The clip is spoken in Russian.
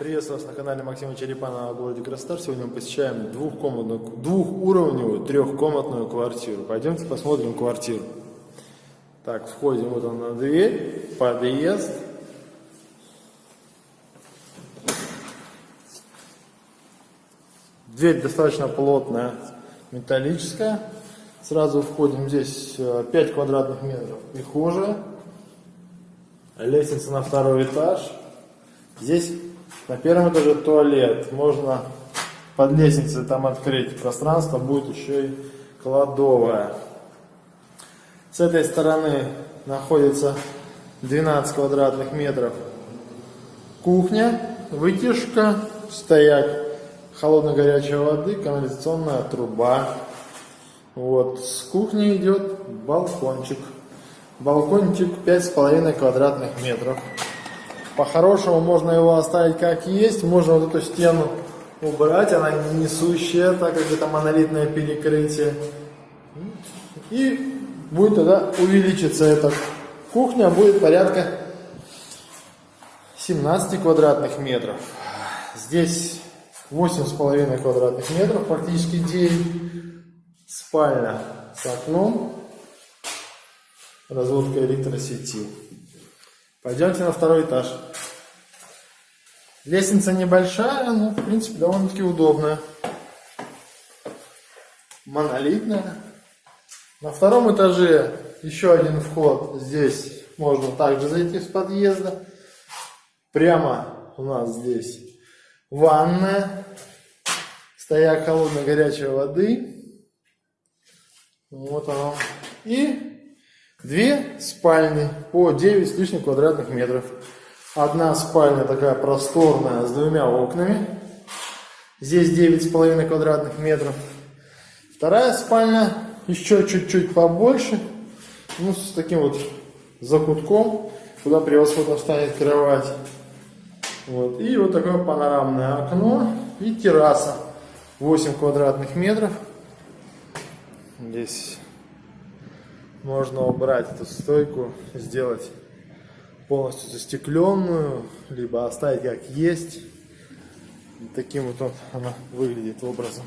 Приветствую вас на канале Максима Черепанова в городе Краснодар. Сегодня мы посещаем двухкомнатную, двухуровневую трехкомнатную квартиру. Пойдемте посмотрим квартиру. Так, входим вот он на дверь, подъезд. Дверь достаточно плотная, металлическая. Сразу входим здесь э, 5 квадратных метров прихожая. Лестница на второй этаж. Здесь на первом этаже туалет. Можно под лестницей там открыть пространство. Будет еще и кладовая. С этой стороны находится 12 квадратных метров кухня, вытяжка, стояк холодно-горячей воды, канализационная труба. Вот, с кухни идет балкончик. Балкончик 5,5 квадратных метров. По-хорошему можно его оставить как есть. Можно вот эту стену убрать, она не несущая, так как это монолитное перекрытие. И будет тогда увеличиться эта кухня, будет порядка 17 квадратных метров. Здесь 8,5 квадратных метров, практически 9. Спальня с окном, разводка электросети. Пойдемте на второй этаж. Лестница небольшая, но в принципе довольно-таки удобная. Монолитная. На втором этаже еще один вход. Здесь можно также зайти с подъезда. Прямо у нас здесь ванная. Стояк холодной горячей воды. Вот оно. И две спальни по 9 с лишним квадратных метров. Одна спальня такая просторная с двумя окнами. Здесь 9,5 квадратных метров. Вторая спальня еще чуть-чуть побольше. Ну, с таким вот закутком, куда превосходно встанет кровать. Вот. И вот такое панорамное окно и терраса. 8 квадратных метров. Здесь можно убрать эту стойку, сделать полностью застекленную, либо оставить как есть. Таким вот, вот она выглядит образом.